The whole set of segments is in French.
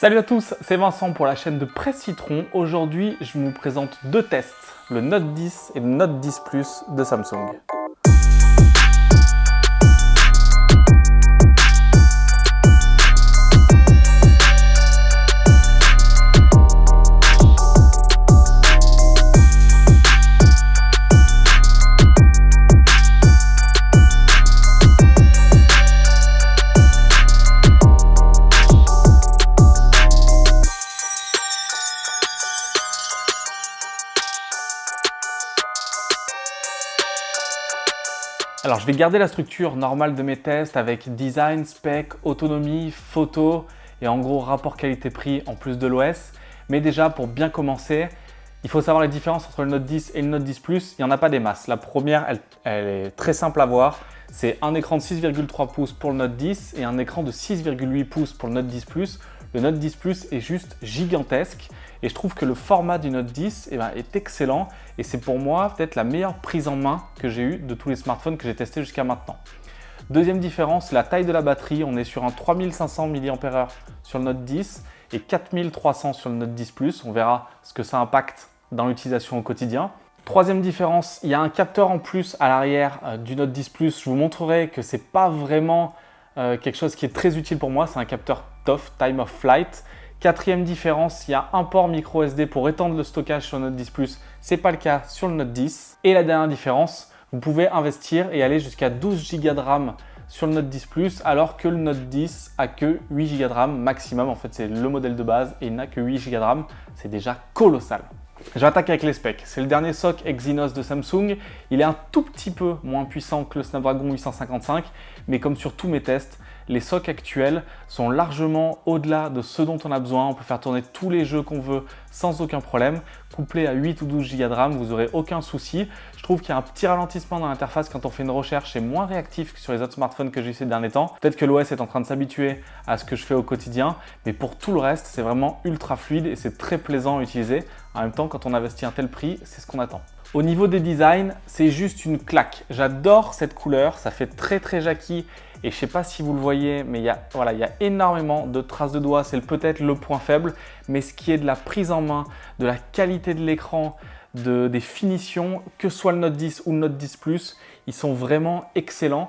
Salut à tous, c'est Vincent pour la chaîne de Presse Citron. Aujourd'hui, je vous présente deux tests, le Note 10 et le Note 10 Plus de Samsung. Alors je vais garder la structure normale de mes tests avec design, spec, autonomie, photo et en gros rapport qualité-prix en plus de l'OS. Mais déjà pour bien commencer, il faut savoir les différences entre le Note 10 et le Note 10 Plus. Il n'y en a pas des masses. La première, elle, elle est très simple à voir. C'est un écran de 6,3 pouces pour le Note 10 et un écran de 6,8 pouces pour le Note 10 Plus. Le Note 10 Plus est juste gigantesque et je trouve que le format du Note 10 eh ben, est excellent et c'est pour moi peut-être la meilleure prise en main que j'ai eue de tous les smartphones que j'ai testés jusqu'à maintenant. Deuxième différence, la taille de la batterie. On est sur un 3500 mAh sur le Note 10 et 4300 sur le Note 10 Plus. On verra ce que ça impacte dans l'utilisation au quotidien. Troisième différence, il y a un capteur en plus à l'arrière euh, du Note 10 Plus. Je vous montrerai que ce n'est pas vraiment euh, quelque chose qui est très utile pour moi. C'est un capteur Time of Flight. Quatrième différence, il y a un port micro SD pour étendre le stockage sur Note 10 Plus. Ce n'est pas le cas sur le Note 10. Et la dernière différence, vous pouvez investir et aller jusqu'à 12 Go de RAM sur le Note 10 Plus alors que le Note 10 a que 8 Go de RAM maximum. En fait, c'est le modèle de base et il n'a que 8 Go de RAM. C'est déjà colossal. Je vais attaquer avec les specs. C'est le dernier SoC Exynos de Samsung. Il est un tout petit peu moins puissant que le Snapdragon 855, mais comme sur tous mes tests, les SoC actuels sont largement au-delà de ce dont on a besoin. On peut faire tourner tous les jeux qu'on veut sans aucun problème. Couplé à 8 ou 12 Go de RAM, vous n'aurez aucun souci. Je trouve qu'il y a un petit ralentissement dans l'interface quand on fait une recherche. C'est moins réactif que sur les autres smartphones que j'ai eu ces derniers temps. Peut-être que l'OS est en train de s'habituer à ce que je fais au quotidien. Mais pour tout le reste, c'est vraiment ultra fluide et c'est très plaisant à utiliser. En même temps, quand on investit un tel prix, c'est ce qu'on attend. Au niveau des designs, c'est juste une claque. J'adore cette couleur, ça fait très très Jackie et je ne sais pas si vous le voyez, mais il y a, énormément de traces de doigts. C'est peut-être le point faible, mais ce qui est de la prise en main, de la qualité de l'écran, de, des finitions, que soit le Note 10 ou le Note 10 Plus, ils sont vraiment excellents.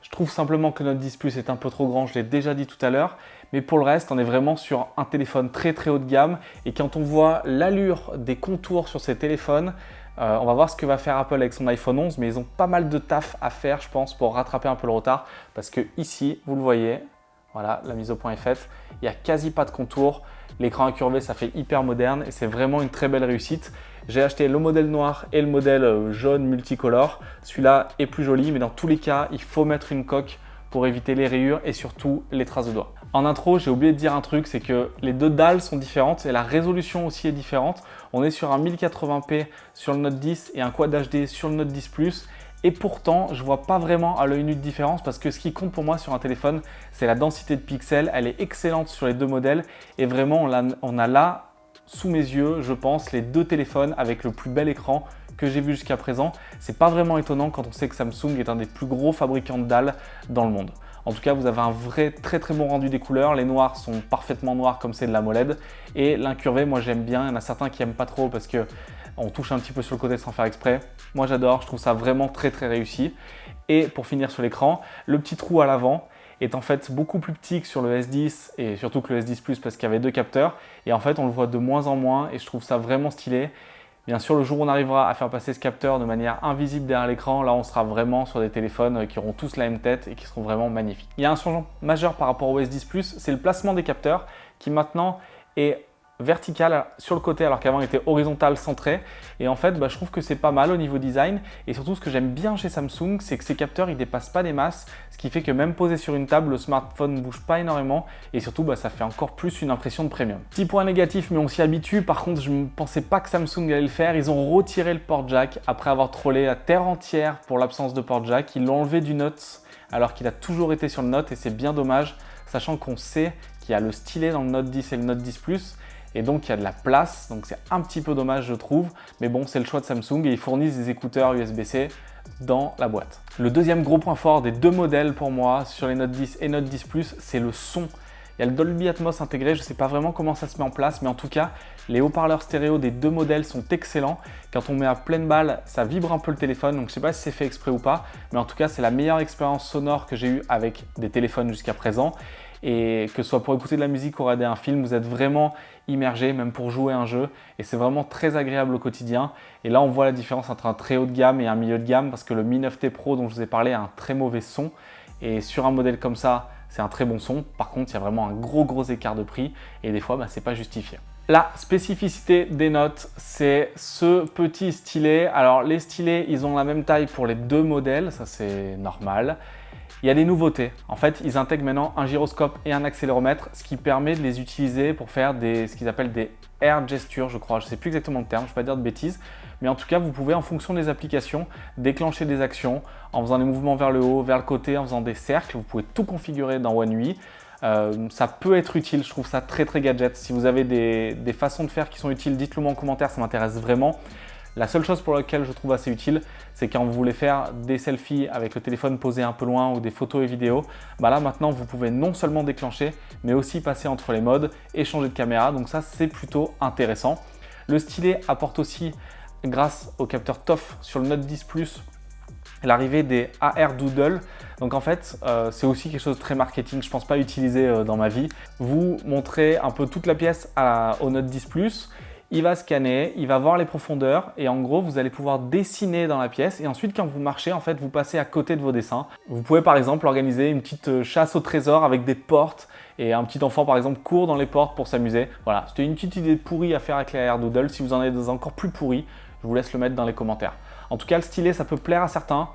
Je trouve simplement que le Note 10 Plus est un peu trop grand, je l'ai déjà dit tout à l'heure. Mais pour le reste, on est vraiment sur un téléphone très très haut de gamme. Et quand on voit l'allure des contours sur ces téléphones, euh, on va voir ce que va faire Apple avec son iPhone 11, mais ils ont pas mal de taf à faire, je pense, pour rattraper un peu le retard. Parce que ici, vous le voyez, voilà, la mise au point est faite. Il n'y a quasi pas de contour. L'écran incurvé, ça fait hyper moderne et c'est vraiment une très belle réussite. J'ai acheté le modèle noir et le modèle euh, jaune multicolore. Celui-là est plus joli, mais dans tous les cas, il faut mettre une coque pour éviter les rayures et surtout les traces de doigts. En intro, j'ai oublié de dire un truc, c'est que les deux dalles sont différentes et la résolution aussi est différente. On est sur un 1080p sur le Note 10 et un Quad HD sur le Note 10 Plus. Et pourtant, je vois pas vraiment à l'œil nu de différence parce que ce qui compte pour moi sur un téléphone, c'est la densité de pixels. Elle est excellente sur les deux modèles et vraiment, on a, on a là, sous mes yeux, je pense, les deux téléphones avec le plus bel écran que j'ai vu jusqu'à présent. C'est pas vraiment étonnant quand on sait que Samsung est un des plus gros fabricants de dalles dans le monde. En tout cas, vous avez un vrai très très bon rendu des couleurs. Les noirs sont parfaitement noirs comme c'est de la MOLED. Et l'incurvé, moi j'aime bien. Il y en a certains qui n'aiment pas trop parce que on touche un petit peu sur le côté sans faire exprès. Moi j'adore, je trouve ça vraiment très très réussi. Et pour finir sur l'écran, le petit trou à l'avant est en fait beaucoup plus petit que sur le S10 et surtout que le S10 Plus parce qu'il y avait deux capteurs. Et en fait, on le voit de moins en moins et je trouve ça vraiment stylé. Bien sûr, le jour où on arrivera à faire passer ce capteur de manière invisible derrière l'écran, là on sera vraiment sur des téléphones qui auront tous la même tête et qui seront vraiment magnifiques. Il y a un changement majeur par rapport au S10 Plus, c'est le placement des capteurs qui maintenant est verticale sur le côté alors qu'avant il était horizontal centré et en fait bah, je trouve que c'est pas mal au niveau design. Et surtout ce que j'aime bien chez Samsung c'est que ces capteurs ils dépassent pas des masses ce qui fait que même posé sur une table le smartphone ne bouge pas énormément. Et surtout bah, ça fait encore plus une impression de premium. Petit point négatif mais on s'y habitue. Par contre je ne pensais pas que Samsung allait le faire. Ils ont retiré le port jack après avoir trollé la terre entière pour l'absence de port jack. Ils l'ont enlevé du Note alors qu'il a toujours été sur le Note et c'est bien dommage sachant qu'on sait qu'il y a le stylet dans le Note 10 et le Note 10 Plus et donc il y a de la place, donc c'est un petit peu dommage je trouve, mais bon c'est le choix de Samsung et ils fournissent des écouteurs USB-C dans la boîte. Le deuxième gros point fort des deux modèles pour moi sur les Note 10 et Note 10 Plus, c'est le son Il y a le Dolby Atmos intégré, je ne sais pas vraiment comment ça se met en place, mais en tout cas, les haut-parleurs stéréo des deux modèles sont excellents. Quand on met à pleine balle, ça vibre un peu le téléphone, donc je ne sais pas si c'est fait exprès ou pas, mais en tout cas, c'est la meilleure expérience sonore que j'ai eue avec des téléphones jusqu'à présent. Et que ce soit pour écouter de la musique ou regarder un film, vous êtes vraiment immergé, même pour jouer un jeu. Et c'est vraiment très agréable au quotidien. Et là, on voit la différence entre un très haut de gamme et un milieu de gamme, parce que le Mi 9T Pro dont je vous ai parlé a un très mauvais son. Et sur un modèle comme ça, c'est un très bon son. Par contre, il y a vraiment un gros gros écart de prix et des fois, bah, c'est pas justifié. La spécificité des notes, c'est ce petit stylet. Alors les stylets, ils ont la même taille pour les deux modèles, ça c'est normal. Il y a des nouveautés. En fait, ils intègrent maintenant un gyroscope et un accéléromètre, ce qui permet de les utiliser pour faire ce qu'ils appellent des air gestures, je crois. Je ne sais plus exactement le terme, je ne vais pas dire de bêtises. Mais en tout cas, vous pouvez, en fonction des applications, déclencher des actions en faisant des mouvements vers le haut, vers le côté, en faisant des cercles. Vous pouvez tout configurer dans One UI. Euh, ça peut être utile, je trouve ça très très gadget. Si vous avez des, des façons de faire qui sont utiles, dites-le moi en commentaire, ça m'intéresse vraiment. La seule chose pour laquelle je trouve assez utile, c'est quand vous voulez faire des selfies avec le téléphone posé un peu loin ou des photos et vidéos, bah là maintenant vous pouvez non seulement déclencher, mais aussi passer entre les modes et changer de caméra. Donc ça c'est plutôt intéressant. Le stylet apporte aussi, grâce au capteur TOF sur le Note 10 Plus, l'arrivée des AR Doodle. Donc en fait, euh, c'est aussi quelque chose de très marketing, je ne pense pas utiliser euh, dans ma vie. Vous montrez un peu toute la pièce au Note 10 Plus il va scanner, il va voir les profondeurs et en gros, vous allez pouvoir dessiner dans la pièce et ensuite, quand vous marchez, en fait, vous passez à côté de vos dessins. Vous pouvez par exemple organiser une petite euh, chasse au trésor avec des portes et un petit enfant par exemple court dans les portes pour s'amuser. Voilà, c'était une petite idée pourrie à faire avec la Air Doodle. Si vous en avez des encore plus pourris, je vous laisse le mettre dans les commentaires. En tout cas, le stylet, ça peut plaire à certains.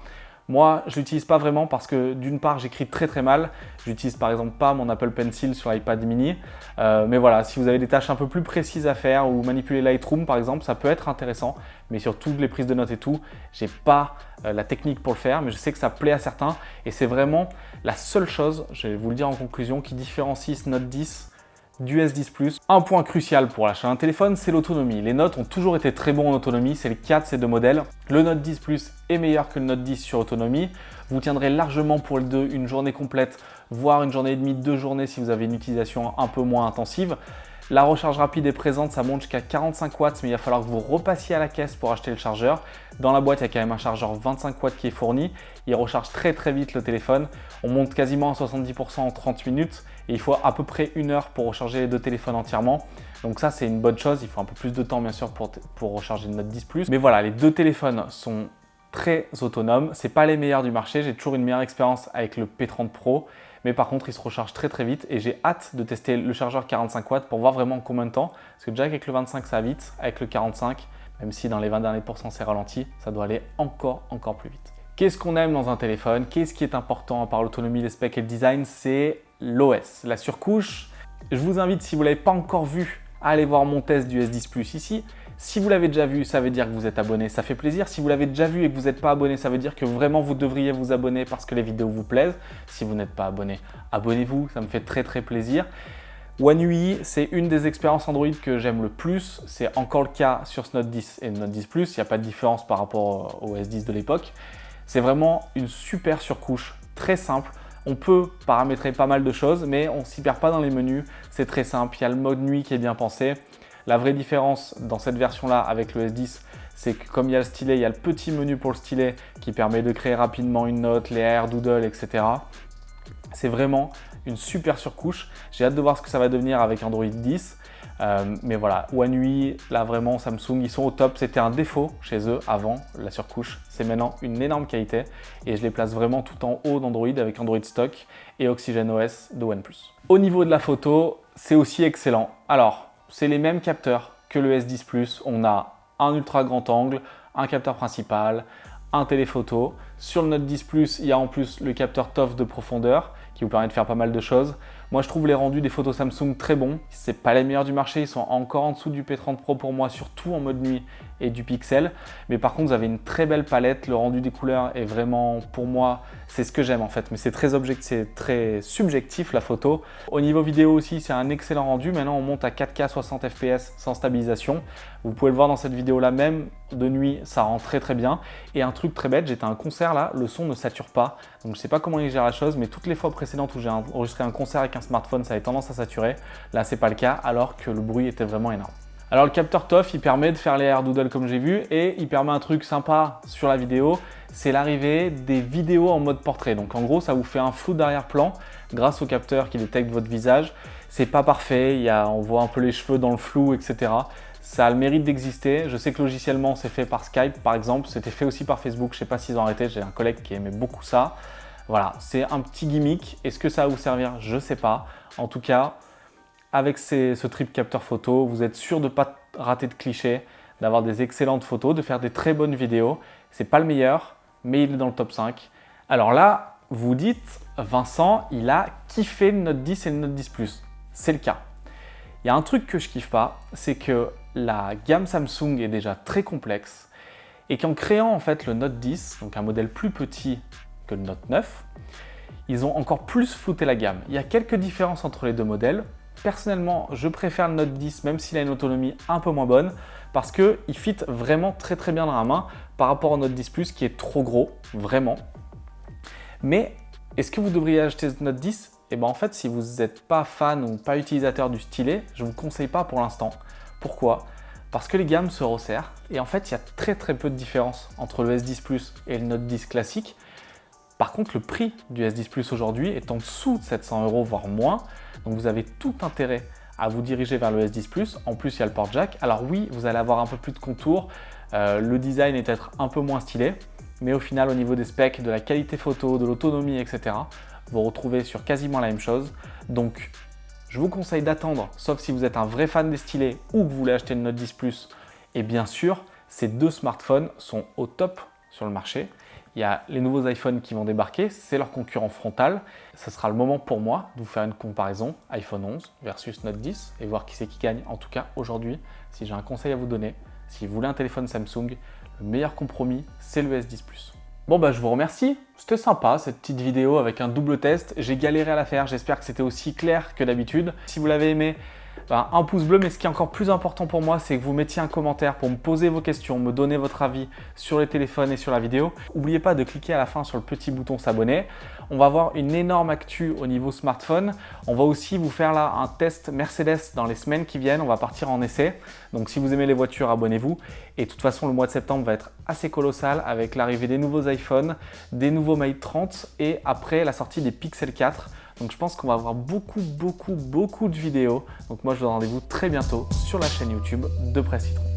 Moi, je l'utilise pas vraiment parce que d'une part, j'écris très très mal. J'utilise par exemple pas mon Apple Pencil sur l'iPad mini. Euh, mais voilà, si vous avez des tâches un peu plus précises à faire ou manipuler Lightroom par exemple, ça peut être intéressant. Mais sur toutes les prises de notes et tout, j'ai pas euh, la technique pour le faire, mais je sais que ça plaît à certains. Et c'est vraiment la seule chose, je vais vous le dire en conclusion, qui différencie ce Note 10 du S10 Un point crucial pour l'achat d'un téléphone, c'est l'autonomie. Les notes ont toujours été très bons en autonomie, c'est le cas de ces deux modèles. Le Note 10 Plus est meilleur que le Note 10 sur autonomie. Vous tiendrez largement pour le 2 une journée complète, voire une journée et demie, deux journées si vous avez une utilisation un peu moins intensive. La recharge rapide est présente, ça monte jusqu'à 45 watts, mais il va falloir que vous repassiez à la caisse pour acheter le chargeur. Dans la boîte, il y a quand même un chargeur 25 watts qui est fourni. Il recharge très très vite le téléphone. On monte quasiment à 70% en 30 minutes et il faut à peu près une heure pour recharger les deux téléphones entièrement. Donc ça, c'est une bonne chose. Il faut un peu plus de temps, bien sûr, pour, recharger le Note 10 Plus. Mais voilà, les deux téléphones sont très autonomes. C'est pas les meilleurs du marché. J'ai toujours une meilleure expérience avec le P30 Pro mais par contre il se recharge très très vite et j'ai hâte de tester le chargeur 45 watts pour voir vraiment combien de temps parce que déjà avec le 25 ça va vite, avec le 45 même si dans les 20 derniers pourcents c'est ralenti, ça doit aller encore encore plus vite. Qu'est-ce qu'on aime dans un téléphone? Qu'est-ce qui est important à part l'autonomie, les specs et le design? C'est l'OS, la surcouche. Je vous invite, si vous ne l'avez pas encore vu, à aller voir mon test du S10 Plus ici. Si vous l'avez déjà vu, ça veut dire que vous êtes abonné, ça fait plaisir. Si vous l'avez déjà vu et que vous n'êtes pas abonné, ça veut dire que vraiment vous devriez vous abonner parce que les vidéos vous plaisent. Si vous n'êtes pas abonné, abonnez-vous, ça me fait très très plaisir. One UI, c'est une des expériences Android que j'aime le plus. C'est encore le cas sur ce Note 10 et Note 10 Plus. Il n'y a pas de différence par rapport au S10 de l'époque. C'est vraiment une super surcouche, très simple. On peut paramétrer pas mal de choses, mais on s'y perd pas dans les menus. C'est très simple. Il y a le mode nuit qui est bien pensé. La vraie différence dans cette version-là avec le S10, c'est que comme il y a le stylet, il y a le petit menu pour le stylet qui permet de créer rapidement une note, les air, doodle, etc. C'est vraiment une super surcouche. J'ai hâte de voir ce que ça va devenir avec Android 10. Euh, mais voilà, One UI, là vraiment Samsung, ils sont au top. C'était un défaut chez eux avant, la surcouche. C'est maintenant une énorme qualité et je les place vraiment tout en haut d'Android avec Android Stock et Oxygen OS de OnePlus. Au niveau de la photo, c'est aussi excellent. Alors, c'est les mêmes capteurs que le S10 Plus. On a un ultra grand angle, un capteur principal, un téléphoto. Sur le Note 10 Plus, il y a en plus le capteur TOF de profondeur qui vous permet de faire pas mal de choses. Moi, je trouve les rendus des photos Samsung très bons. C'est pas les meilleurs du marché, ils sont encore en dessous du P30 Pro pour moi, surtout en mode nuit du pixel. Mais par contre, vous avez une très belle palette. Le rendu des couleurs est vraiment, pour moi, c'est ce que j'aime en fait. Mais c'est très, c'est très subjectif la photo. Au niveau vidéo aussi, c'est un excellent rendu. Maintenant, on monte à 4K 60 fps sans stabilisation. Vous pouvez le voir dans cette vidéo-là même. De nuit, ça rend très très bien. Et un truc très bête, j'étais à un concert là, le son ne sature pas. Donc je sais pas comment il gère la chose, mais toutes les fois précédentes où j'ai enregistré un concert avec un smartphone, ça avait tendance à saturer. Là, c'est pas le cas, alors que le bruit était vraiment énorme. Alors le capteur TOF, il permet de faire les air doodle comme j'ai vu et il permet un truc sympa sur la vidéo, c'est l'arrivée des vidéos en mode portrait. Donc en gros, ça vous fait un flou d'arrière-plan grâce au capteur qui détecte votre visage. C'est pas parfait, on voit un peu les cheveux dans le flou, etc. Ça a le mérite d'exister. Je sais que logiciellement, c'est fait par Skype, par exemple. C'était fait aussi par Facebook. Je sais pas s'ils ont arrêté. J'ai un collègue qui aimait beaucoup ça. Voilà, c'est un petit gimmick. Est-ce que ça va vous servir? Je sais pas. En tout cas, avec ce trip capteur photo, vous êtes sûr de ne pas rater de clichés, d'avoir des excellentes photos, de faire des très bonnes vidéos. C'est pas le meilleur, mais il est dans le top 5. Alors là, vous dites, Vincent, il a kiffé le Note 10 et le Note 10 Plus. C'est le cas. Il y a un truc que je kiffe pas, c'est que la gamme Samsung est déjà très complexe et qu'en créant en fait le Note 10, donc un modèle plus petit que le Note 9, ils ont encore plus flouté la gamme. Il y a quelques différences entre les deux modèles. Personnellement, je préfère le Note 10 même s'il a une autonomie un peu moins bonne parce qu'il fit vraiment très très bien dans la main par rapport au Note 10 Plus qui est trop gros, vraiment. Mais est-ce que vous devriez acheter ce Note 10 Et bien en fait, si vous n'êtes pas fan ou pas utilisateur du stylet, je ne vous conseille pas pour l'instant. Pourquoi? Parce que les gammes se resserrent et en fait, il y a très très peu de différence entre le S10 Plus et le Note 10 classique. Par contre, le prix du S10 Plus aujourd'hui est en dessous de 700 euros, voire moins. Donc vous avez tout intérêt à vous diriger vers le S10 Plus. En plus, il y a le port jack. Alors oui, vous allez avoir un peu plus de contours. Euh, le design est peut-être un peu moins stylé. Mais au final, au niveau des specs, de la qualité photo, de l'autonomie, etc., vous retrouvez sur quasiment la même chose. Donc, je vous conseille d'attendre, sauf si vous êtes un vrai fan des stylés ou que vous voulez acheter le Note 10 Plus. Et bien sûr, ces deux smartphones sont au top sur le marché. Il y a les nouveaux iPhones qui vont débarquer, c'est leur concurrent frontal. Ce sera le moment pour moi de vous faire une comparaison iPhone 11 versus Note 10 et voir qui c'est qui gagne. En tout cas, aujourd'hui, si j'ai un conseil à vous donner, si vous voulez un téléphone Samsung, le meilleur compromis, c'est le S10 Plus. Bon bah je vous remercie, c'était sympa cette petite vidéo avec un double test, j'ai galéré à la faire, j'espère que c'était aussi clair que d'habitude. Si vous l'avez aimé, un pouce bleu, mais ce qui est encore plus important pour moi, c'est que vous mettiez un commentaire pour me poser vos questions, me donner votre avis sur les téléphones et sur la vidéo. N'oubliez pas de cliquer à la fin sur le petit bouton s'abonner. On va avoir une énorme actu au niveau smartphone. On va aussi vous faire là un test Mercedes dans les semaines qui viennent. On va partir en essai. Donc si vous aimez les voitures, abonnez-vous. Et de toute façon, le mois de septembre va être assez colossal avec l'arrivée des nouveaux iPhones, des nouveaux Mate 30 et après la sortie des Pixel 4. Donc je pense qu'on va avoir beaucoup, beaucoup, beaucoup de vidéos. Donc moi, je vous donne rendez-vous très bientôt sur la chaîne YouTube de Presse Citron.